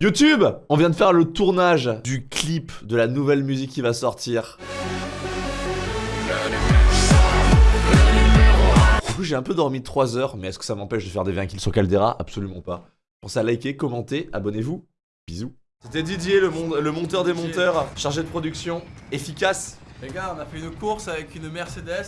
YouTube On vient de faire le tournage du clip de la nouvelle musique qui va sortir. Du coup, j'ai un peu dormi 3 heures, mais est-ce que ça m'empêche de faire des 20 kills sur Caldera? Absolument pas. Pensez à liker, commenter, abonnez-vous. Bisous. C'était Didier, le, le monteur des monteurs, chargé de production, efficace. Les gars, on a fait une course avec une Mercedes.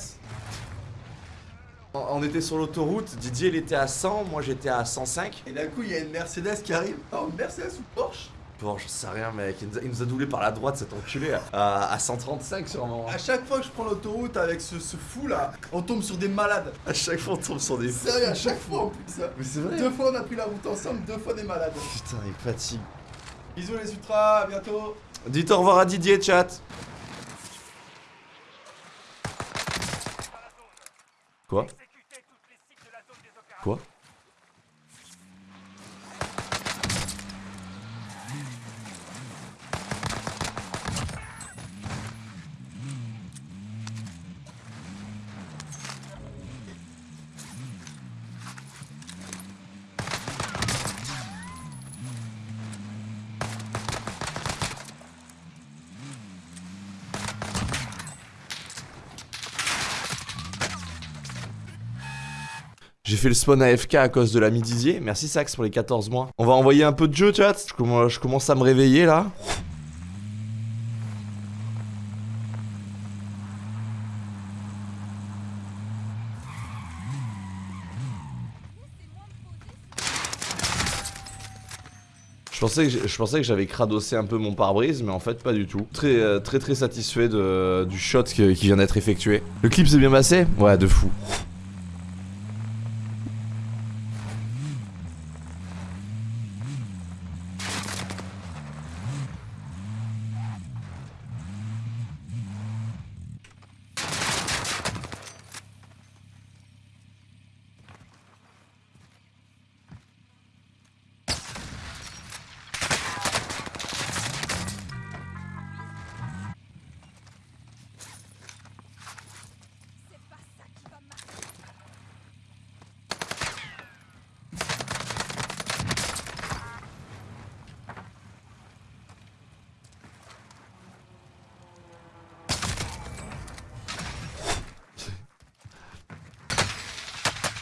On était sur l'autoroute, Didier il était à 100, moi j'étais à 105. Et d'un coup, il y a une Mercedes qui arrive. Oh, une Mercedes ou Porsche? Porsche, je sais rien, mec. Il nous, a, il nous a doublé par la droite, cet enculé. À, à 135 sûrement. À chaque fois que je prends l'autoroute avec ce, ce, fou là, on tombe sur des malades. À chaque fois, on tombe sur des fous. Sérieux, à chaque fois en plus. Mais c'est vrai. Deux fois, on a pris la route ensemble, deux fois des malades. Putain, il fatigue. Bisous les ultras, à bientôt. Dites au revoir à Didier, chat. Quoi? Quoi? J'ai fait le spawn AFK à cause de l'ami Didier. Merci Sax pour les 14 mois. On va envoyer un peu de jeu, chat. Je commence, à me réveiller là. Je pensais, que j'avais cradossé un peu mon pare-brise, mais en fait pas du tout. Très euh, très très satisfait de, du shot qui vient d'être effectué. Le clip s'est bien passé? Ouais, de fou.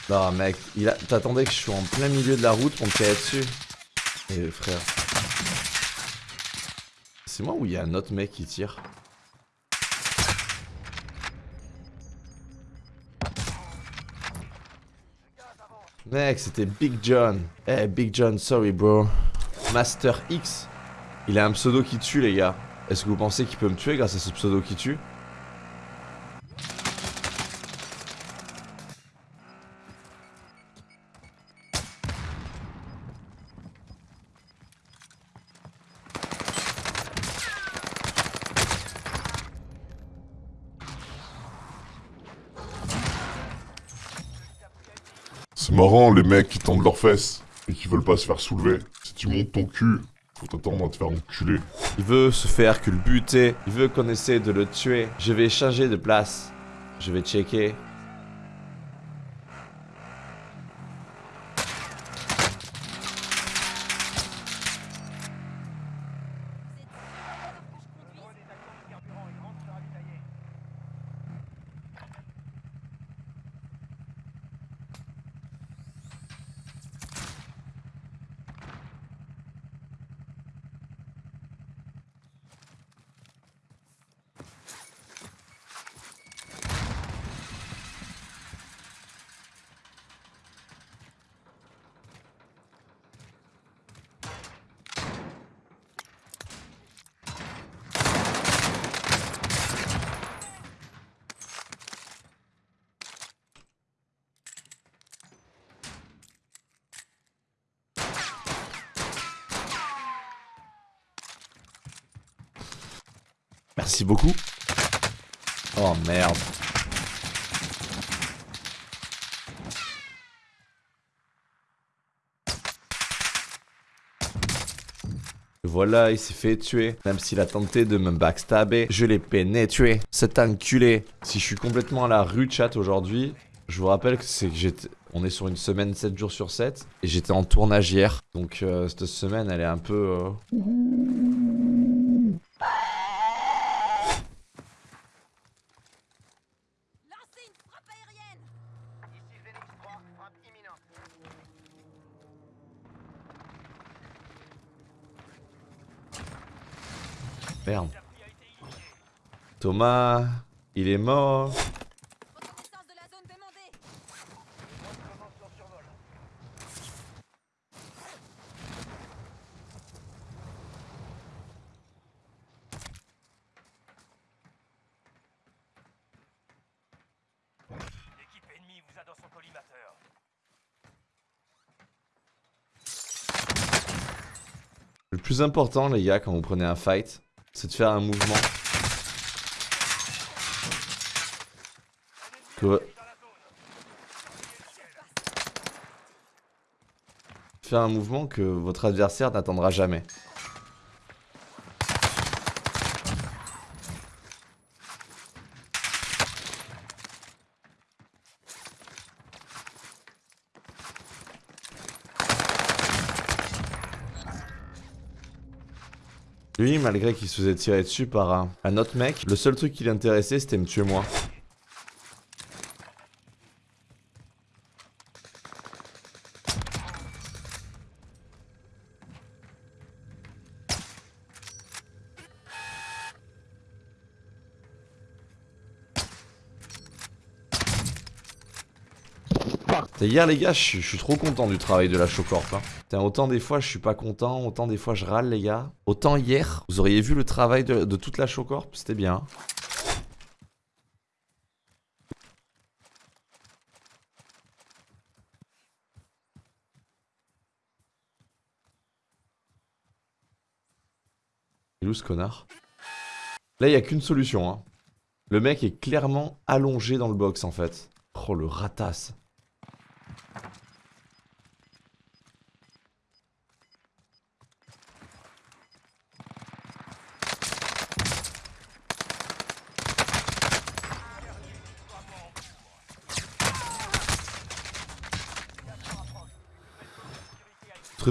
Non mec, a... t'attendais que je sois en plein milieu de la route pour me tirer dessus Eh frère. C'est moi ou il y a un autre mec qui tire? Mec, c'était Big John. Eh, Big John, sorry bro. Master X. Il a un pseudo qui tue les gars. Est-ce que vous pensez qu'il peut me tuer grâce à ce pseudo qui tue? Marrant les mecs qui tendent leurs fesses et qui veulent pas se faire soulever. Si tu montes ton cul, faut t'attendre à te faire enculer. Il veut se faire culbuter, il veut qu'on essaie de le tuer. Je vais changer de place. Je vais checker. Merci beaucoup. Oh merde. Voilà, il s'est fait tuer. Même s'il a tenté de me backstabber, je l'ai pénétré. Cet enculé. Si je suis complètement à la rue chat aujourd'hui, je vous rappelle que c'est que j'étais... On est sur une semaine 7 jours sur 7. Et j'étais en tournage hier. Donc euh, cette semaine, elle est un peu... euh, Merde. Thomas, il est mort. Reconnaissance de la zone demandée L'équipe ennemie vous a dans son collimateur. Le plus important, les gars, quand vous prenez un fight, c'est de faire un mouvement. Que... Faire un mouvement que votre adversaire n'attendra jamais. Lui, malgré qu'il se faisait tirer dessus par un, un autre mec, le seul truc qui l'intéressait, c'était me tuer moi. T'as hier les gars, je suis- trop content du travail de la Chocorp. Hein. Autant des fois je suis pas content, autant des fois je râle les gars. Autant hier, vous auriez vu le travail de, toute la Chocorp, c'était bien. Il est ce connard? Là, il a qu'une solution. Hein. Le mec est clairement allongé dans le box en fait. Oh le ratasse.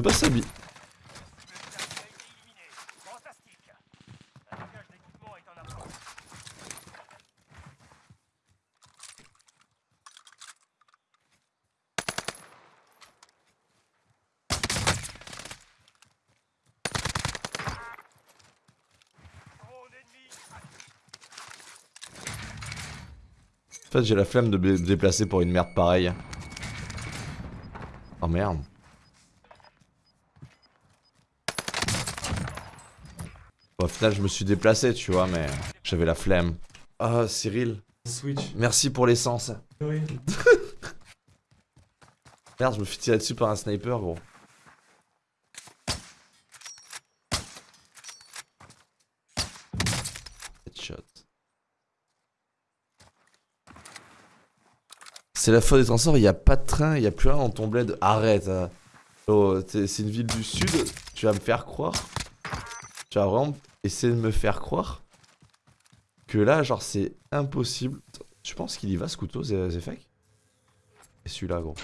Trouvais pas ça En fait, j'ai la flemme de me déplacer pour une merde pareille. Oh merde. Au final, je me suis déplacé, tu vois, mais j'avais la flemme. Ah, Cyril, Switch. merci pour l'essence. Oui. Merde, je me suis tiré dessus par un sniper, gros. Headshot. C'est la faute des transports, il n'y a pas de train, il n'y a plus rien dans ton bled. Arrête. hein. Oh, c'est une ville du sud, tu vas me faire croire. Tu vas vraiment essayer de me faire croire que là, genre, c'est impossible. Tu penses qu'il y va ce couteau, Zefek Et celui-là, gros.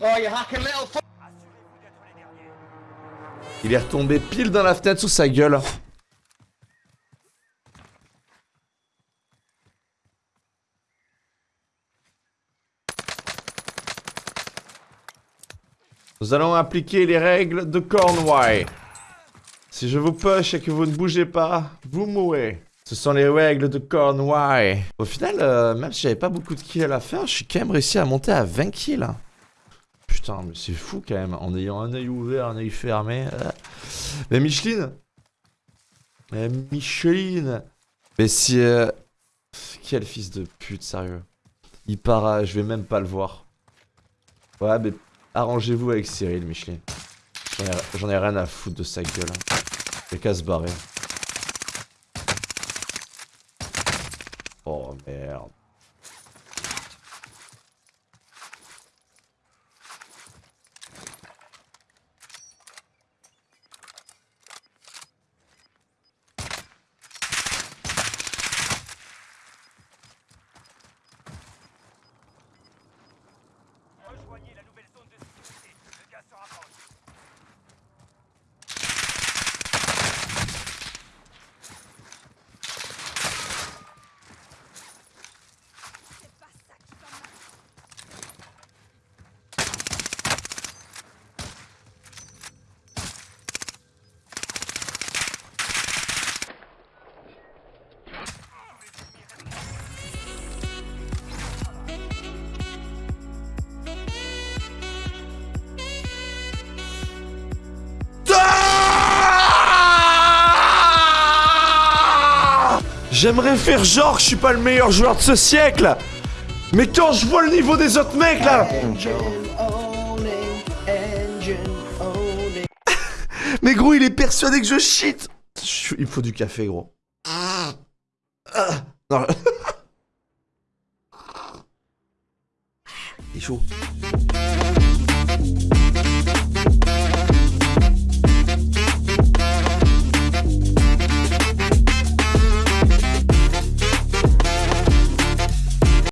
Derniers. Il est retombé pile dans la fenêtre sous sa gueule. Nous allons appliquer les règles de Cornwall. Si je vous push et que vous ne bougez pas, vous mourrez. Ce sont les règles de Cornwall. Au final, euh, même si j'avais pas beaucoup de kills à la fin, je suis quand même réussi à monter à 20 kills. Putain, mais c'est fou quand même, en ayant un œil ouvert, un œil fermé. euh. Mais Micheline Mais Micheline Mais si... euh, Quel fils de pute, sérieux. Il part. Je vais même pas le voir. Ouais, mais arrangez-vous avec Cyril, Micheline. J'en ai, j'en ai rien à foutre de sa gueule. hein. Il a qu'à se barrer. Oh merde. J'aimerais faire genre que je suis pas le meilleur joueur de ce siècle Mais quand je vois le niveau des autres mecs là Mais gros il est persuadé que je suis- Il me faut du café gros. Ah. Non. Il est chaud.